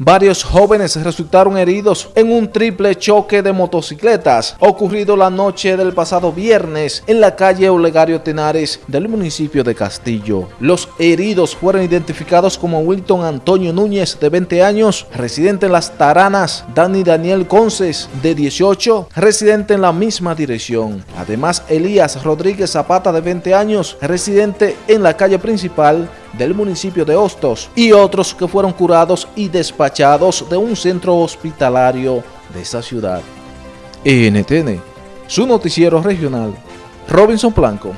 Varios jóvenes resultaron heridos en un triple choque de motocicletas ocurrido la noche del pasado viernes en la calle Olegario Tenares del municipio de Castillo. Los heridos fueron identificados como Wilton Antonio Núñez de 20 años, residente en Las Taranas, Dani Daniel Conces de 18, residente en la misma dirección. Además, Elías Rodríguez Zapata de 20 años, residente en la calle principal del municipio de Hostos y otros que fueron curados y despachados de un centro hospitalario de esa ciudad. NTN, su noticiero regional, Robinson Blanco.